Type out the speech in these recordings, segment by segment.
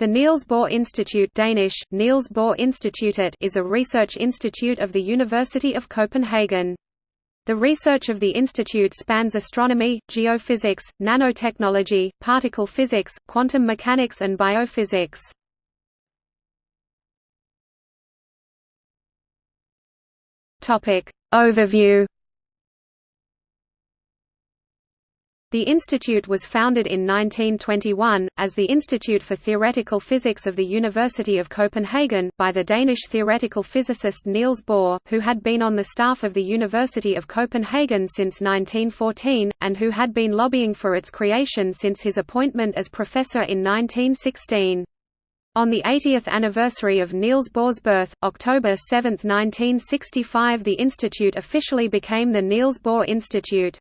The Niels Bohr Institute Danish, Niels Bohr Institutet is a research institute of the University of Copenhagen. The research of the institute spans astronomy, geophysics, nanotechnology, particle physics, quantum mechanics and biophysics. Overview The institute was founded in 1921, as the Institute for Theoretical Physics of the University of Copenhagen, by the Danish theoretical physicist Niels Bohr, who had been on the staff of the University of Copenhagen since 1914, and who had been lobbying for its creation since his appointment as professor in 1916. On the 80th anniversary of Niels Bohr's birth, October 7, 1965 the institute officially became the Niels Bohr Institute.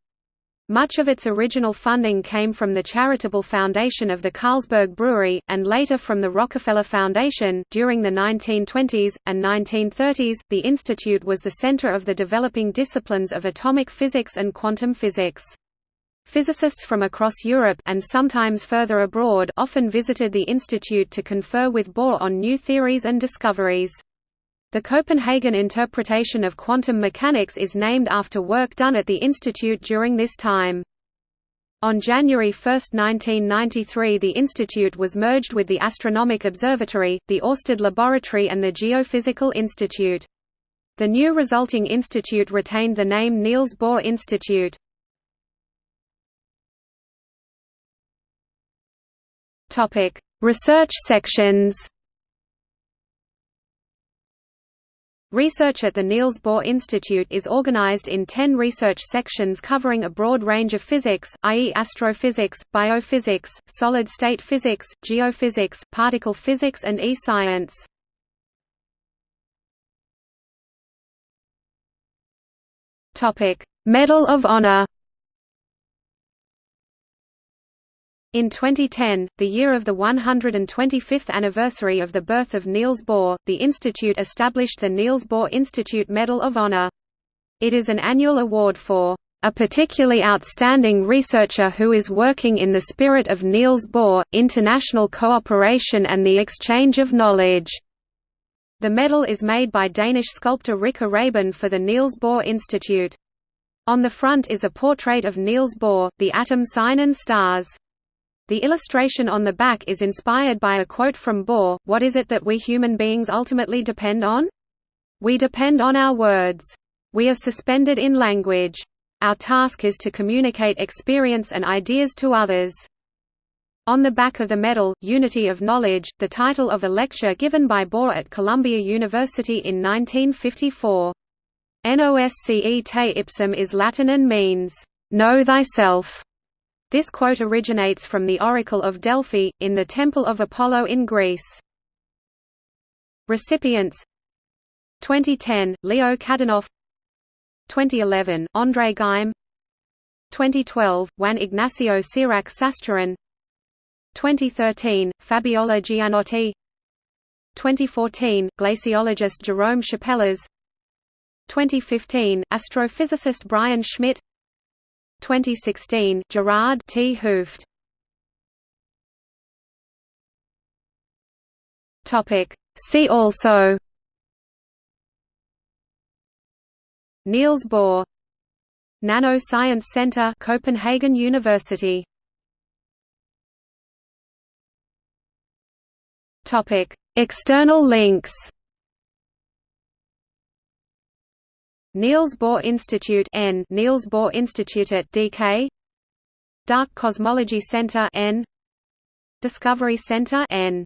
Much of its original funding came from the charitable foundation of the Carlsberg Brewery, and later from the Rockefeller Foundation. During the 1920s and 1930s, the institute was the center of the developing disciplines of atomic physics and quantum physics. Physicists from across Europe and sometimes further abroad often visited the institute to confer with Bohr on new theories and discoveries. The Copenhagen interpretation of quantum mechanics is named after work done at the institute during this time. On January 1, 1993 the institute was merged with the Astronomic Observatory, the Oersted Laboratory and the Geophysical Institute. The new resulting institute retained the name Niels Bohr Institute. Research sections Research at the Niels Bohr Institute is organized in ten research sections covering a broad range of physics, i.e. astrophysics, biophysics, solid-state physics, geophysics, particle physics and e-science. Medal of Honor In 2010, the year of the 125th anniversary of the birth of Niels Bohr, the institute established the Niels Bohr Institute Medal of Honor. It is an annual award for a particularly outstanding researcher who is working in the spirit of Niels Bohr, international cooperation and the exchange of knowledge. The medal is made by Danish sculptor Rikke Raben for the Niels Bohr Institute. On the front is a portrait of Niels Bohr, the atom sign and stars. The illustration on the back is inspired by a quote from Bohr, what is it that we human beings ultimately depend on? We depend on our words. We are suspended in language. Our task is to communicate experience and ideas to others. On the back of the medal, Unity of Knowledge, the title of a lecture given by Bohr at Columbia University in 1954. Nosce te ipsum is Latin and means, "...know thyself." This quote originates from the Oracle of Delphi, in the Temple of Apollo in Greece. Recipients. 2010, Leo Kadanoff 2011, André Geim 2012, Juan Ignacio Cirac Sasturain 2013, Fabiola Gianotti. 2014, glaciologist Jerome Chappellaz 2015, astrophysicist Brian Schmidt 2016 Gerard 't Hooft. Topic. See also. Niels Bohr. Nano Science Center Copenhagen University. Topic. External links Niels Bohr Institute N. Niels Bohr Institute at DK Dark Cosmology Center N. Discovery Center N